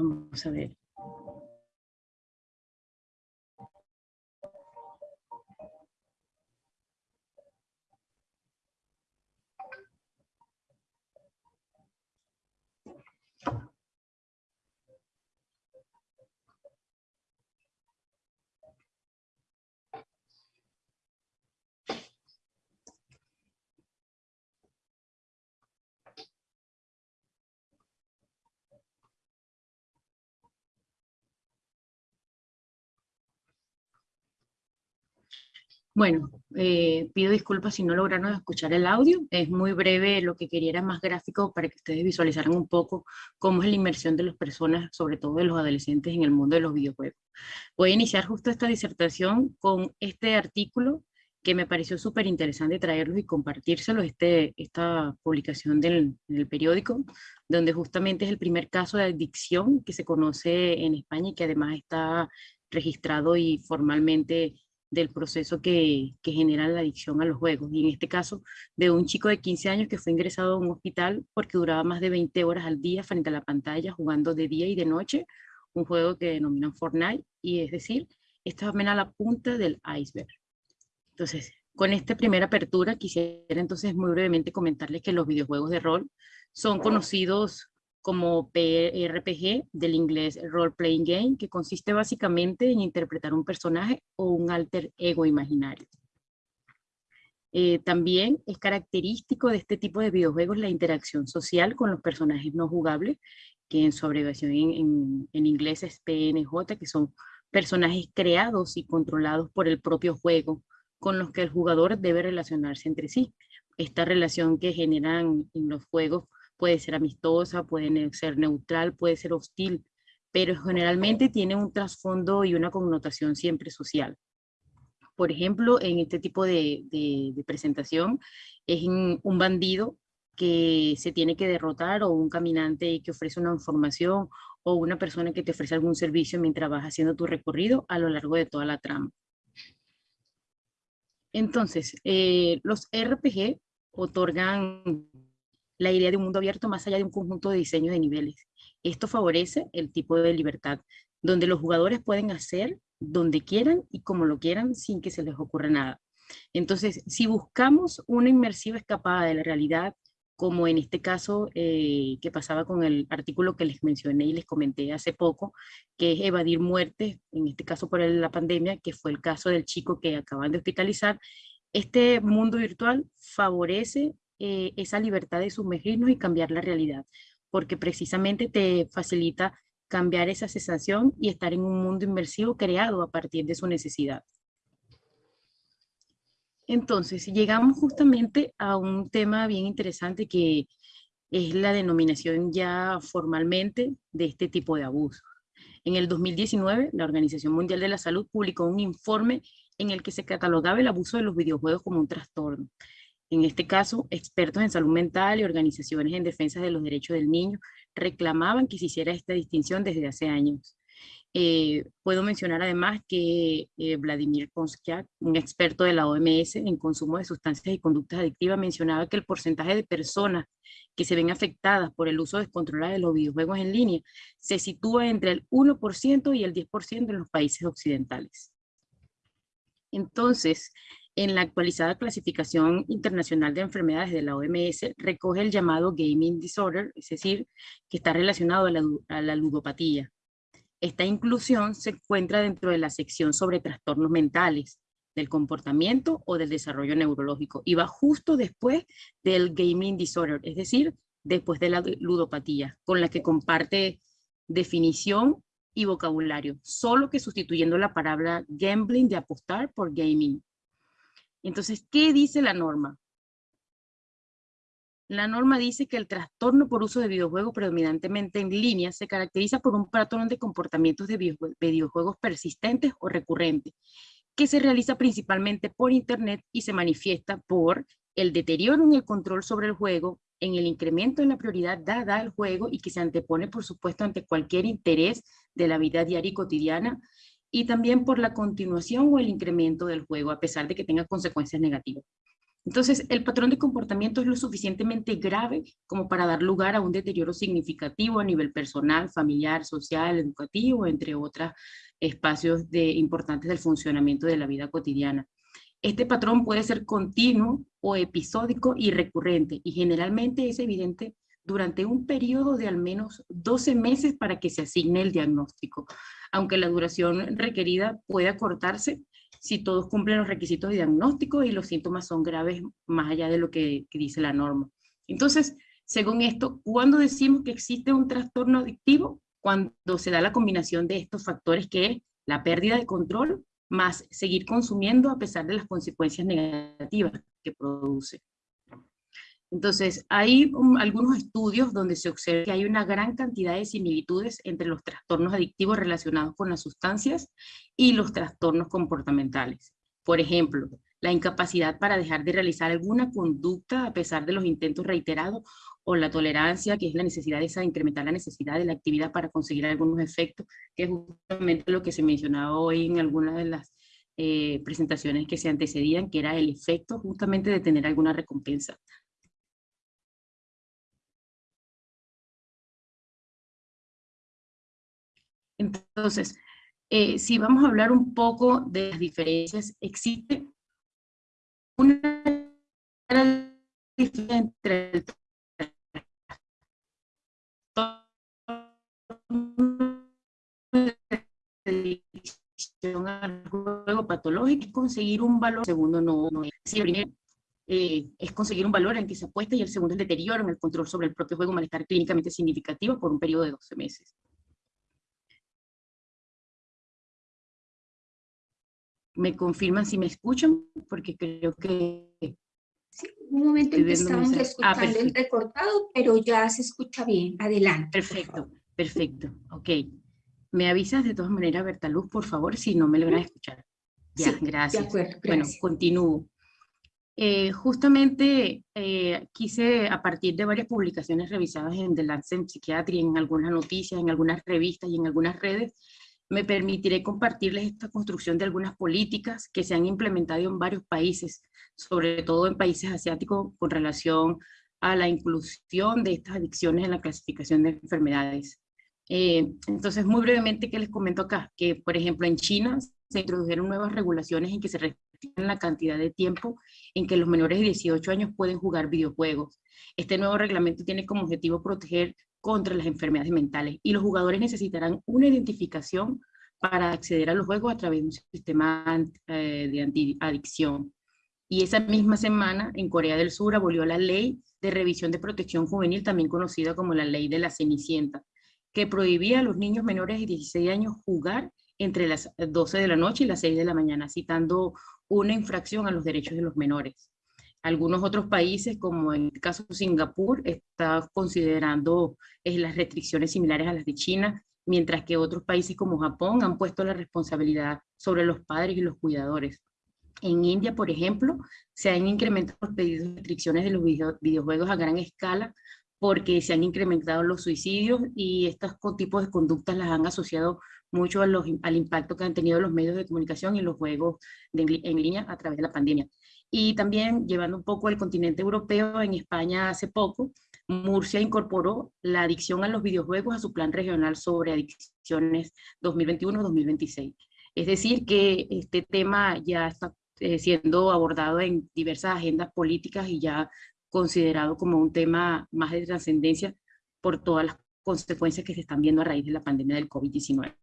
Vamos a ver. Bueno, eh, pido disculpas si no lograron escuchar el audio. Es muy breve, lo que quería era más gráfico para que ustedes visualizaran un poco cómo es la inmersión de las personas, sobre todo de los adolescentes en el mundo de los videojuegos. Voy a iniciar justo esta disertación con este artículo que me pareció súper interesante traerlos y compartírselo, este, esta publicación del, del, periódico, donde justamente es el primer caso de adicción que se conoce en España y que además está registrado y formalmente del proceso que, que, genera la adicción a los juegos. Y en este caso, de un chico de 15 años que fue ingresado a un hospital porque duraba más de 20 horas al día frente a la pantalla, jugando de día y de noche, un juego que denominan Fortnite, y es decir, esta es apenas la punta del iceberg. Entonces, con esta primera apertura, quisiera entonces muy brevemente comentarles que los videojuegos de rol son conocidos como RPG del inglés Role Playing Game, que consiste básicamente en interpretar un personaje o un alter ego imaginario. Eh, también es característico de este tipo de videojuegos la interacción social con los personajes no jugables, que en su abreviación en, en inglés es PNJ, que son personajes creados y controlados por el propio juego, con los que el jugador debe relacionarse entre sí. Esta relación que generan en los juegos puede ser amistosa, puede ser neutral, puede ser hostil, pero generalmente tiene un trasfondo y una connotación siempre social. Por ejemplo, en este tipo de, presentación es un bandido que se tiene que derrotar o un caminante que ofrece una información o una persona que te ofrece algún servicio mientras vas haciendo tu recorrido a lo largo de toda la trama. Entonces, eh, los RPG otorgan la idea de un mundo abierto más allá de un conjunto de diseños de niveles. Esto favorece el tipo de libertad, donde los jugadores pueden hacer donde quieran y como lo quieran sin que se les ocurra nada. Entonces, si buscamos una inmersiva escapada de la realidad, como en este caso eh, que pasaba con el artículo que les mencioné y les comenté hace poco, que es evadir muertes, en este caso por la pandemia, que fue el caso del chico que acaban de hospitalizar, este mundo virtual favorece eh, esa libertad de sumergirnos y cambiar la realidad, porque precisamente te facilita cambiar esa sensación y estar en un mundo inmersivo creado a partir de su necesidad. Entonces, llegamos justamente a un tema bien interesante que es la denominación ya formalmente de este tipo de abuso. En el 2019, la Organización Mundial de la Salud publicó un informe en el que se catalogaba el abuso de los videojuegos como un trastorno en este caso, expertos en salud mental y organizaciones en defensa de los derechos del niño reclamaban que se hiciera esta distinción desde hace años. Eh, puedo mencionar además que eh, Vladimir Konskiak, un experto de la OMS en consumo de sustancias y conductas adictivas, mencionaba que el porcentaje de personas que se ven afectadas por el uso descontrolado de los videojuegos en línea se sitúa entre el 1% y el 10% en los países occidentales. Entonces, en la actualizada clasificación internacional de enfermedades de la OMS recoge el llamado gaming disorder, es decir, que está relacionado a la, ludopatía. Esta inclusión se encuentra dentro de la sección sobre trastornos mentales, del comportamiento o del desarrollo neurológico y va justo después del gaming disorder, es decir, después de la ludopatía, con la que comparte definición y vocabulario, solo que sustituyendo la palabra gambling de apostar por gaming. Entonces, ¿qué dice la norma? La norma dice que el trastorno por uso de videojuegos predominantemente en línea se caracteriza por un patrón de comportamientos de videojuegos persistentes o recurrentes, que se realiza principalmente por internet y se manifiesta por el deterioro en el control sobre el juego, en el incremento en la prioridad dada al juego y que se antepone, por supuesto, ante cualquier interés de la vida diaria y cotidiana, y también por la continuación o el incremento del juego, a pesar de que tenga consecuencias negativas. Entonces, el patrón de comportamiento es lo suficientemente grave como para dar lugar a un deterioro significativo a nivel personal, familiar, social, educativo, entre otros espacios de, importantes del funcionamiento de la vida cotidiana. Este patrón puede ser continuo o episódico y recurrente y generalmente es evidente durante un periodo de al menos 12 meses para que se asigne el diagnóstico, aunque la duración requerida puede acortarse si todos cumplen los requisitos de diagnóstico y los síntomas son graves más allá de lo que, dice la norma. Entonces, según esto, ¿cuándo decimos que existe un trastorno adictivo? Cuando se da la combinación de estos factores que es la pérdida de control más seguir consumiendo a pesar de las consecuencias negativas que produce. Entonces, hay algunos estudios donde se observa que hay una gran cantidad de similitudes entre los trastornos adictivos relacionados con las sustancias y los trastornos comportamentales. Por ejemplo, la incapacidad para dejar de realizar alguna conducta a pesar de los intentos reiterados o la tolerancia, que es la necesidad de incrementar la necesidad de la actividad para conseguir algunos efectos, que es justamente lo que se mencionaba hoy en algunas de las eh, presentaciones que se antecedían, que era el efecto justamente de tener alguna recompensa. Entonces, eh, si vamos a hablar un poco de las diferencias, existe una diferencia entre el al juego patológico y conseguir un valor, segundo no, es. el primero eh, es conseguir un valor en que se apuesta y el segundo es el deterioro en el control sobre el propio juego, malestar clínicamente significativo por un periodo de 12 meses. Me confirman si me escuchan, porque creo que... Sí, un momento en que estábamos ah, escuchando el recortado, pero ya se escucha bien. Adelante. Perfecto, perfecto. Ok. Me avisas de todas maneras, Bertaluz, por favor, si no me logran escuchar. Ya, gracias. De acuerdo, Bueno, continúo. Eh, justamente eh, quise, a partir de varias publicaciones revisadas en The Lancet Psychiatry, en algunas noticias, en algunas revistas y en algunas redes, me permitiré compartirles esta construcción de algunas políticas que se han implementado en varios países, sobre todo en países asiáticos, con relación a la inclusión de estas adicciones en la clasificación de enfermedades. Eh, entonces, muy brevemente, ¿qué les comento acá? Que, por ejemplo, en China se introdujeron nuevas regulaciones en que se restringen la cantidad de tiempo en que los menores de 18 años pueden jugar videojuegos. Este nuevo reglamento tiene como objetivo proteger contra las enfermedades mentales y los jugadores necesitarán una identificación para acceder a los juegos a través de un sistema eh, de antiadicción. Y esa misma semana en Corea del Sur abolió la ley de revisión de protección juvenil, también conocida como la ley de la Cenicienta, que prohibía a los niños menores de 16 años jugar entre las 12 de la noche y las 6 de la mañana, citando una infracción a los derechos de los menores. Algunos otros países, como en el caso de Singapur, están considerando eh, las restricciones similares a las de China, mientras que otros países como Japón han puesto la responsabilidad sobre los padres y los cuidadores. En India, por ejemplo, se han incrementado los pedidos de restricciones de los videojuegos a gran escala porque se han incrementado los suicidios y estos tipos de conductas las han asociado mucho al impacto que han tenido los medios de comunicación y los juegos en línea a través de la pandemia. Y también llevando un poco al continente europeo, en España hace poco, Murcia incorporó la adicción a los videojuegos a su plan regional sobre adicciones 2021-2026. Es decir, que este tema ya está eh, siendo abordado en diversas agendas políticas y ya considerado como un tema más de trascendencia por todas las consecuencias que se están viendo a raíz de la pandemia del COVID-19.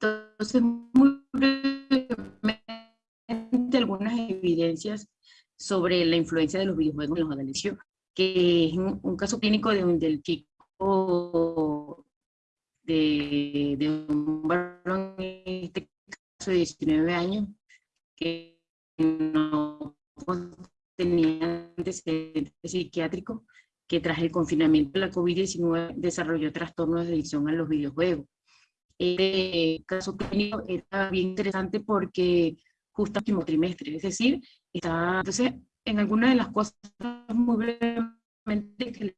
Entonces, muy brevemente, algunas evidencias sobre la influencia de los videojuegos en los adolescentes, que es un, caso clínico de un, del chico de, un varón, en este caso de 19 años, que no tenía antecedentes psiquiátricos, que tras el confinamiento de la COVID-19 desarrolló trastornos de adicción a los videojuegos. Este caso clínico era bien interesante porque justo el último trimestre, es decir, está, entonces, en algunas de las cosas muy brevemente que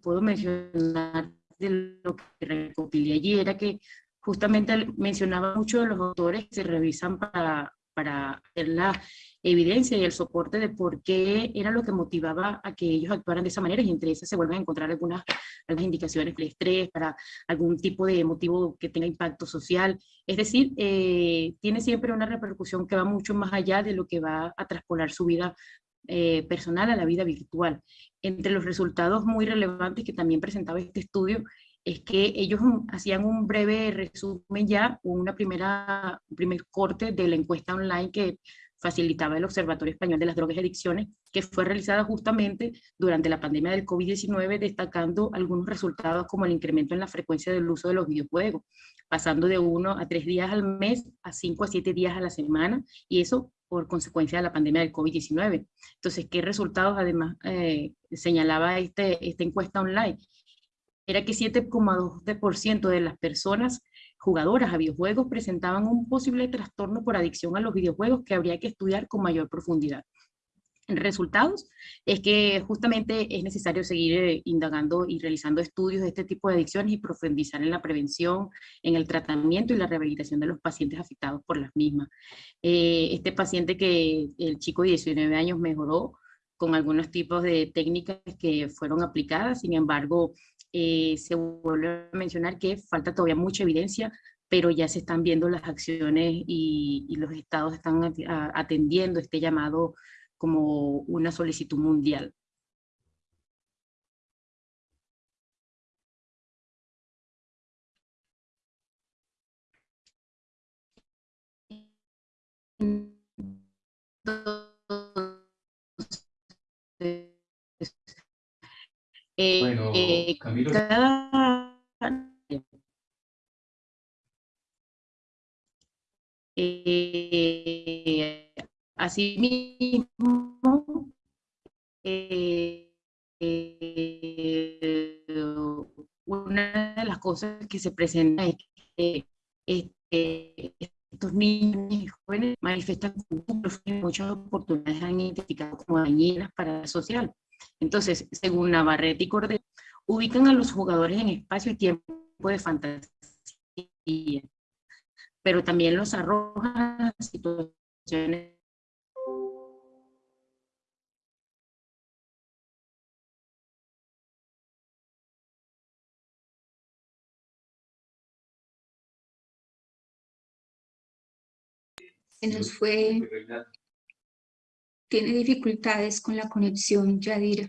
puedo mencionar de lo que recopilé allí era que justamente mencionaba mucho de los autores que se revisan para para hacer la evidencia y el soporte de por qué era lo que motivaba a que ellos actuaran de esa manera y entre esas se vuelven a encontrar algunas, algunas indicaciones de estrés, para algún tipo de motivo que tenga impacto social. Es decir, eh, tiene siempre una repercusión que va mucho más allá de lo que va a traspolar su vida eh, personal a la vida virtual. Entre los resultados muy relevantes que también presentaba este estudio es que ellos hacían un breve resumen ya, una primera, un primer corte de la encuesta online que facilitaba el Observatorio Español de las Drogas y Adicciones, que fue realizada justamente durante la pandemia del COVID-19, destacando algunos resultados como el incremento en la frecuencia del uso de los videojuegos, pasando de uno a tres días al mes a cinco a siete días a la semana, y eso por consecuencia de la pandemia del COVID-19. Entonces, ¿qué resultados además eh, señalaba este, esta encuesta online? Era que 7,2% de las personas jugadoras a videojuegos presentaban un posible trastorno por adicción a los videojuegos que habría que estudiar con mayor profundidad. Resultados es que justamente es necesario seguir eh, indagando y realizando estudios de este tipo de adicciones y profundizar en la prevención, en el tratamiento y la rehabilitación de los pacientes afectados por las mismas. Eh, este paciente que el chico de 19 años mejoró con algunos tipos de técnicas que fueron aplicadas, sin embargo, eh, se vuelve a mencionar que falta todavía mucha evidencia, pero ya se están viendo las acciones y, los estados están atendiendo este llamado como una solicitud mundial. Eh, Camilo. Eh, asimismo, eh, una de las cosas que se presenta es que este, estos niños y jóvenes manifestan muchas oportunidades han identificado como dañinas para la social. Entonces, según Navarrete y Cordero, ubican a los jugadores en espacio y tiempo de fantasía, pero también los arrojan a situaciones se nos fue tiene dificultades con la conexión, Yadira.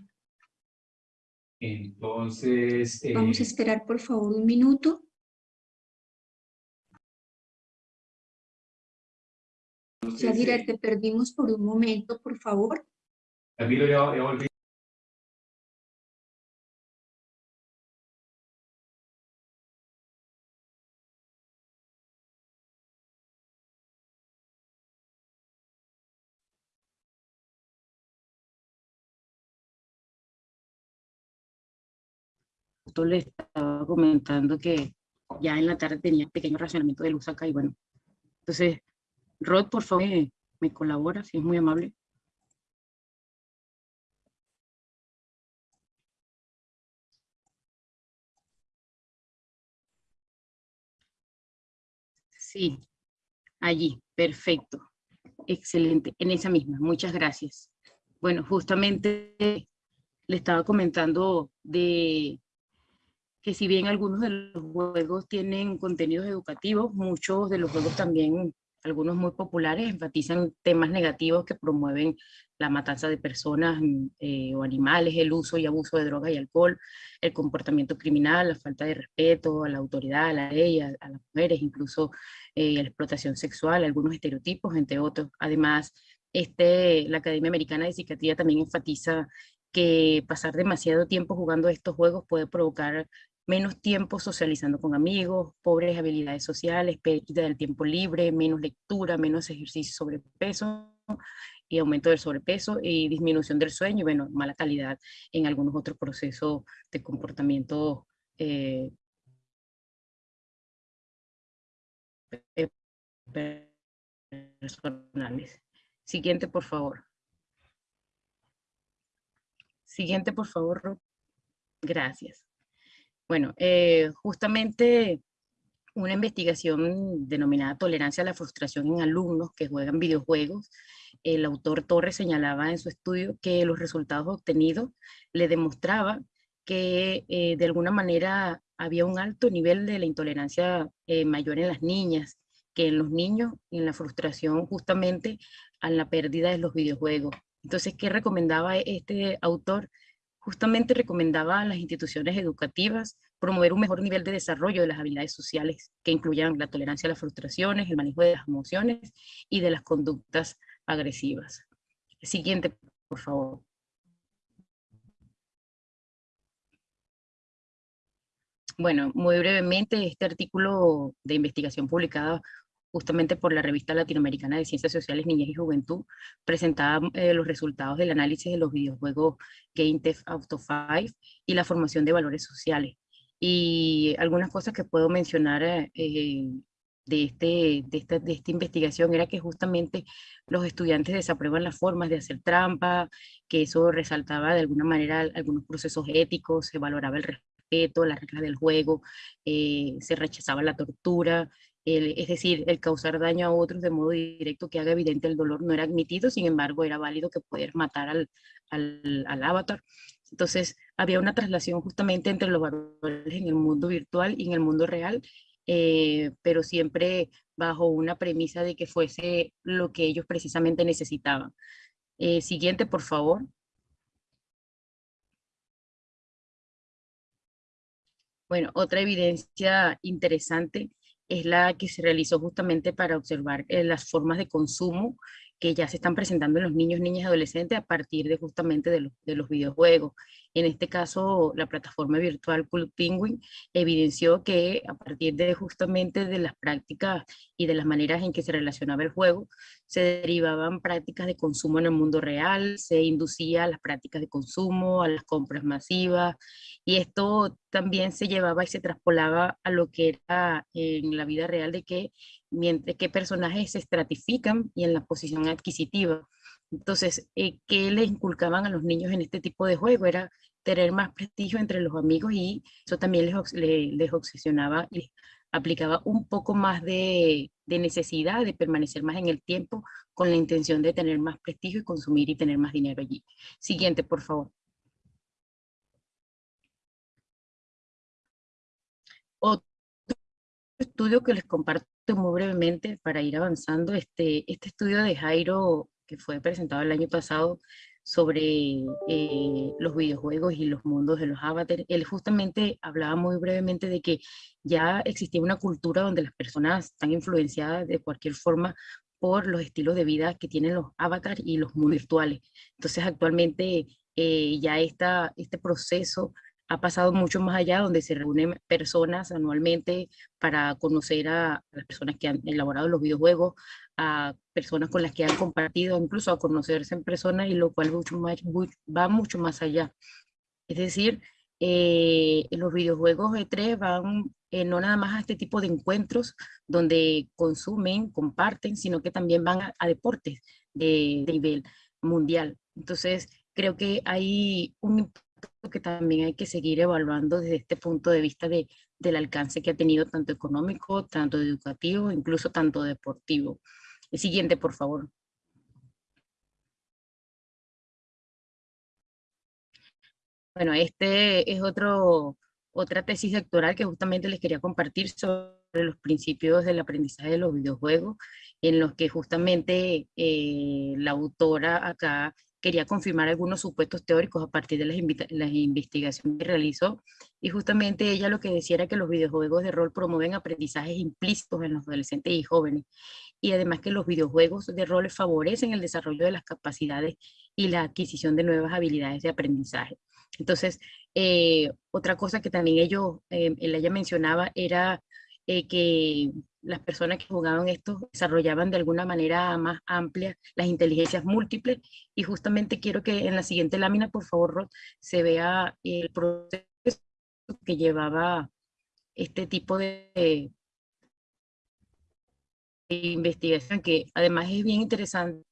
Entonces... Vamos a eh, esperar, por favor, un minuto. Yadira, te perdimos por un momento, por favor. Camilo, ya, ya volví. Le estaba comentando que ya en la tarde tenía pequeño racionamiento de luz acá y bueno. Entonces, Rod, por favor, me, colabora, si es muy amable. Sí, allí, perfecto. Excelente, en esa misma, muchas gracias. Bueno, justamente le estaba comentando de que si bien algunos de los juegos tienen contenidos educativos, muchos de los juegos también, algunos muy populares, enfatizan temas negativos que promueven la matanza de personas eh, o animales, el uso y abuso de drogas y alcohol, el comportamiento criminal, la falta de respeto a la autoridad, a la ley, a, las mujeres, incluso eh, la explotación sexual, algunos estereotipos, entre otros. Además, este, la Academia Americana de Psiquiatría también enfatiza que pasar demasiado tiempo jugando estos juegos puede provocar menos tiempo socializando con amigos, pobres habilidades sociales, pérdida del tiempo libre, menos lectura, menos ejercicio sobrepeso y aumento del sobrepeso y disminución del sueño y bueno, mala calidad en algunos otros procesos de comportamiento eh, personales. Siguiente, por favor. Siguiente, por favor. Gracias. Bueno, eh, justamente una investigación denominada Tolerancia a la frustración en alumnos que juegan videojuegos. El autor Torres señalaba en su estudio que los resultados obtenidos le demostraban que eh, de alguna manera había un alto nivel de la intolerancia eh, mayor en las niñas que en los niños, en la frustración justamente a la pérdida de los videojuegos. Entonces, ¿qué recomendaba este autor? Justamente recomendaba a las instituciones educativas promover un mejor nivel de desarrollo de las habilidades sociales que incluyan la tolerancia a las frustraciones, el manejo de las emociones y de las conductas agresivas. Siguiente, por favor. Bueno, muy brevemente, este artículo de investigación publicado justamente por la revista latinoamericana de Ciencias Sociales, Niñez y Juventud, presentaba eh, los resultados del análisis de los videojuegos Game Theft Auto 5 y la formación de valores sociales. Y algunas cosas que puedo mencionar eh, de, este, de, esta, de esta investigación era que justamente los estudiantes desaprueban las formas de hacer trampa, que eso resaltaba de alguna manera algunos procesos éticos, se valoraba el respeto las reglas del juego, eh, se rechazaba la tortura, es decir, el causar daño a otros de modo directo que haga evidente el dolor no era admitido, sin embargo era válido que poder matar al, al, avatar. Entonces había una traslación justamente entre los valores en el mundo virtual y en el mundo real, eh, pero siempre bajo una premisa de que fuese lo que ellos precisamente necesitaban. Eh, siguiente, por favor. Bueno, otra evidencia interesante es la que se realizó justamente para observar eh, las formas de consumo que ya se están presentando en los niños, niñas y adolescentes a partir de justamente de, de los videojuegos. En este caso, la plataforma virtual Club Penguin evidenció que a partir de justamente de las prácticas y de las maneras en que se relacionaba el juego, se derivaban prácticas de consumo en el mundo real, se inducía a las prácticas de consumo, a las compras masivas, y esto también se llevaba y se traspolaba a lo que era en la vida real de que mientras que personajes se estratifican y en la posición adquisitiva. Entonces, eh, ¿qué le inculcaban a los niños en este tipo de juego? Era tener más prestigio entre los amigos y eso también les, les, obsesionaba y aplicaba un poco más de, de, necesidad de permanecer más en el tiempo con la intención de tener más prestigio y consumir y tener más dinero allí. Siguiente, por favor. Otro estudio que les comparto muy brevemente para ir avanzando, este, este estudio de Jairo que fue presentado el año pasado sobre eh, los videojuegos y los mundos de los avatares, él justamente hablaba muy brevemente de que ya existía una cultura donde las personas están influenciadas de cualquier forma por los estilos de vida que tienen los avatars y los mundos virtuales. Entonces actualmente eh, ya está este proceso ha pasado mucho más allá, donde se reúnen personas anualmente para conocer a, las personas que han elaborado los videojuegos, a personas con las que han compartido, incluso a conocerse en persona, y lo cual mucho más, va mucho más allá. Es decir, eh, los videojuegos E3 van eh, no nada más a este tipo de encuentros donde consumen, comparten, sino que también van a, deportes de, de nivel mundial. Entonces, creo que hay un que también hay que seguir evaluando desde este punto de vista de, del alcance que ha tenido tanto económico, tanto educativo, incluso tanto deportivo. El siguiente, por favor. Bueno, este es otro, otra tesis doctoral que justamente les quería compartir sobre los principios del aprendizaje de los videojuegos, en los que justamente eh, la autora acá quería confirmar algunos supuestos teóricos a partir de las, las, investigaciones que realizó, y justamente ella lo que decía era que los videojuegos de rol promueven aprendizajes implícitos en los adolescentes y jóvenes, y además que los videojuegos de rol favorecen el desarrollo de las capacidades y la adquisición de nuevas habilidades de aprendizaje. Entonces, eh, otra cosa que también ellos, eh, ella mencionaba era eh, que las personas que jugaban esto desarrollaban de alguna manera más amplia las inteligencias múltiples. Y justamente quiero que en la siguiente lámina, por favor, Rod, se vea el proceso que llevaba este tipo de, investigación que además es bien interesante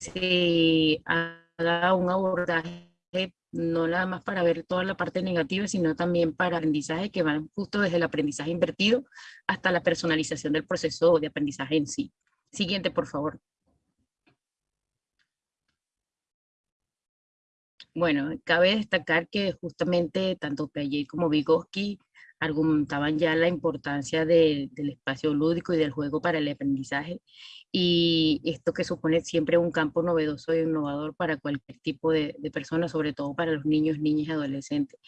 se haga un abordaje no nada más para ver toda la parte negativa, sino también para aprendizaje que van justo desde el aprendizaje invertido hasta la personalización del proceso de aprendizaje en sí. Siguiente, por favor. Bueno, cabe destacar que justamente tanto Piaget como Vygotsky argumentaban ya la importancia del espacio lúdico y del juego para el aprendizaje y esto que supone siempre un campo novedoso e innovador para cualquier tipo de, de persona, sobre todo para los niños, niñas y adolescentes.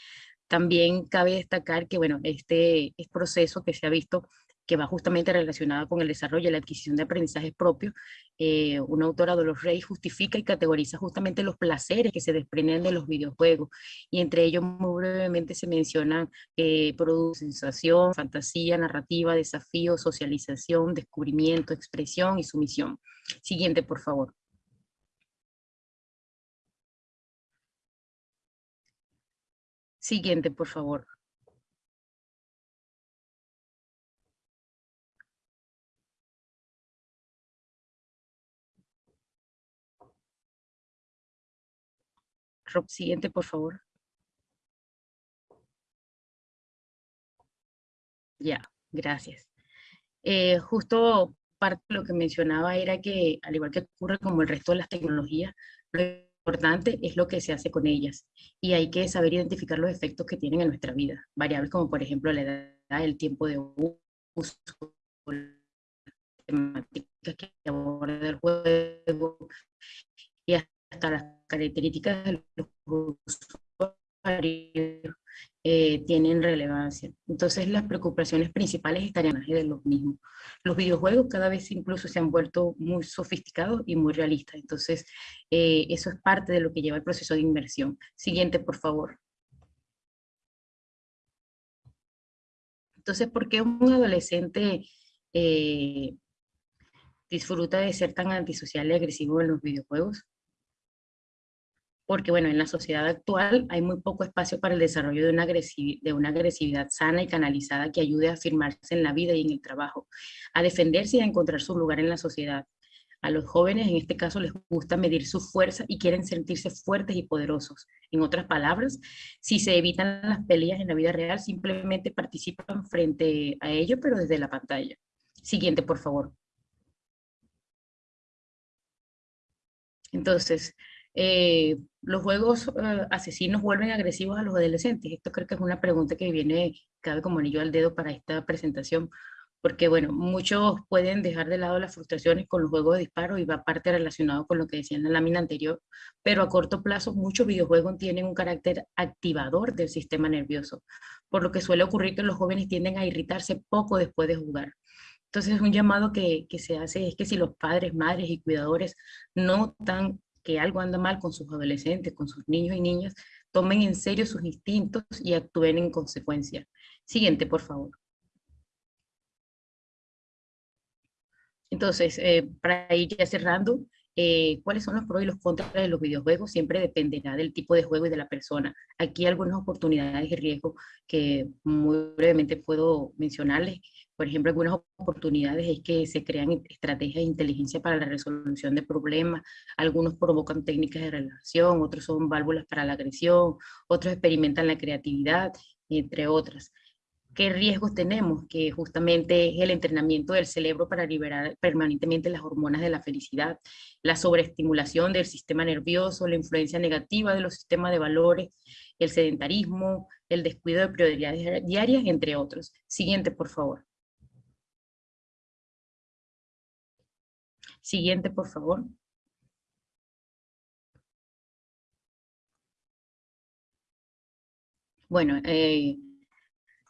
También cabe destacar que, bueno, este, este proceso que se ha visto que va justamente relacionada con el desarrollo y la adquisición de aprendizajes propios, eh, una autora, Dolores Rey, justifica y categoriza justamente los placeres que se desprenden de los videojuegos, y entre ellos muy brevemente se mencionan eh, producen sensación, fantasía, narrativa, desafío, socialización, descubrimiento, expresión y sumisión. Siguiente, por favor. Siguiente, por favor. Rob, siguiente, por favor. Ya, gracias. Eh, justo parte de lo que mencionaba era que, al igual que ocurre como el resto de las tecnologías, lo importante es lo que se hace con ellas. Y hay que saber identificar los efectos que tienen en nuestra vida. Variables como, por ejemplo, la edad, el tiempo de uso, temáticas que aborda el juego, y las características de los usuarios eh, tienen relevancia. Entonces las preocupaciones principales estarían de los mismos. Los videojuegos cada vez incluso se han vuelto muy sofisticados y muy realistas. Entonces eh, eso es parte de lo que lleva el proceso de inversión. Siguiente, por favor. Entonces, ¿por qué un adolescente eh, disfruta de ser tan antisocial y agresivo en los videojuegos? Porque bueno, en la sociedad actual hay muy poco espacio para el desarrollo de una, de una agresividad sana y canalizada que ayude a afirmarse en la vida y en el trabajo, a defenderse y a encontrar su lugar en la sociedad. A los jóvenes en este caso les gusta medir su fuerza y quieren sentirse fuertes y poderosos. En otras palabras, si se evitan las peleas en la vida real, simplemente participan frente a ello, pero desde la pantalla. Siguiente, por favor. Entonces, eh, los juegos eh, asesinos vuelven agresivos a los adolescentes. Esto creo que es una pregunta que viene, cabe como anillo al dedo para esta presentación, porque bueno, muchos pueden dejar de lado las frustraciones con los juegos de disparo y va parte relacionado con lo que decía en la lámina anterior, pero a corto plazo muchos videojuegos tienen un carácter activador del sistema nervioso, por lo que suele ocurrir que los jóvenes tienden a irritarse poco después de jugar. Entonces un llamado que, se hace es que si los padres, madres y cuidadores notan que algo anda mal con sus adolescentes, con sus niños y niñas, tomen en serio sus instintos y actúen en consecuencia. Siguiente, por favor. Entonces, eh, para ir ya cerrando, eh, cuáles son los pros y los contras de los videojuegos siempre dependerá del tipo de juego y de la persona. Aquí algunas oportunidades y riesgos que muy brevemente puedo mencionarles. Por ejemplo, algunas oportunidades es que se crean estrategias de inteligencia para la resolución de problemas, algunos provocan técnicas de relación, otros son válvulas para la agresión, otros experimentan la creatividad, entre otras. ¿Qué riesgos tenemos? Que justamente es el entrenamiento del cerebro para liberar permanentemente las hormonas de la felicidad, la sobreestimulación del sistema nervioso, la influencia negativa de los sistemas de valores, el sedentarismo, el descuido de prioridades diarias, entre otros. Siguiente, por favor. Siguiente, por favor. Bueno, eh,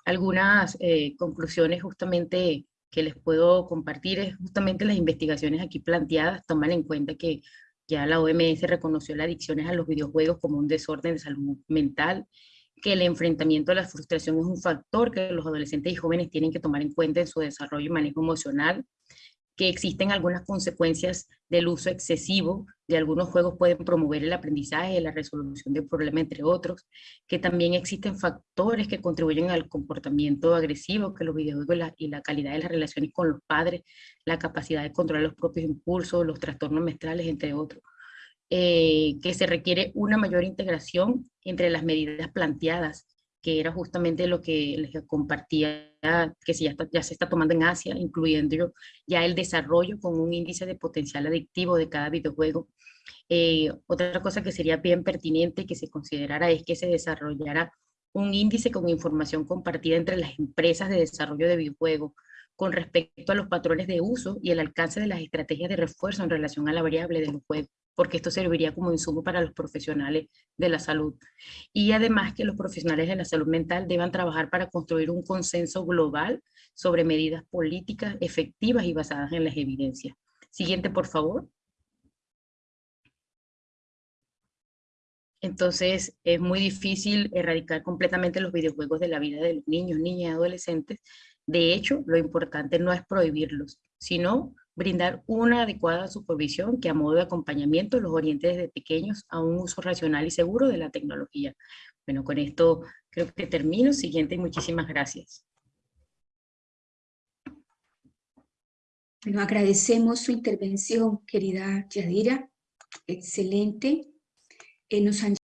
algunas eh, conclusiones justamente que les puedo compartir. Es justamente las investigaciones aquí planteadas toman en cuenta que ya la OMS reconoció las adicciones a los videojuegos como un desorden de salud mental, que el enfrentamiento a la frustración es un factor que los adolescentes y jóvenes tienen que tomar en cuenta en su desarrollo y manejo emocional, que existen algunas consecuencias del uso excesivo de algunos juegos pueden promover el aprendizaje, la resolución de problemas, entre otros, que también existen factores que contribuyen al comportamiento agresivo, que los videojuegos y la, calidad de las relaciones con los padres, la capacidad de controlar los propios impulsos, los trastornos menstruales, entre otros. eh, que se requiere una mayor integración entre las medidas planteadas, que era justamente lo que les compartía, que ya, se está tomando en Asia, incluyendo ya el desarrollo con un índice de potencial adictivo de cada videojuego. Eh, otra cosa que sería bien pertinente que se considerara es que se desarrollara un índice con información compartida entre las empresas de desarrollo de videojuegos con respecto a los patrones de uso y el alcance de las estrategias de refuerzo en relación a la variable de los juegos, porque esto serviría como insumo para los profesionales de la salud. Y además que los profesionales de la salud mental deban trabajar para construir un consenso global sobre medidas políticas efectivas y basadas en las evidencias. Siguiente, por favor. Entonces es muy difícil erradicar completamente los videojuegos de la vida de los niños, niñas y adolescentes. De hecho, lo importante no es prohibirlos, sino brindar una adecuada supervisión que a modo de acompañamiento los oriente desde pequeños a un uso racional y seguro de la tecnología. Bueno, con esto creo que termino. Siguiente y muchísimas gracias. Bueno, agradecemos su intervención, querida Yadira. Excelente. Eh, nos han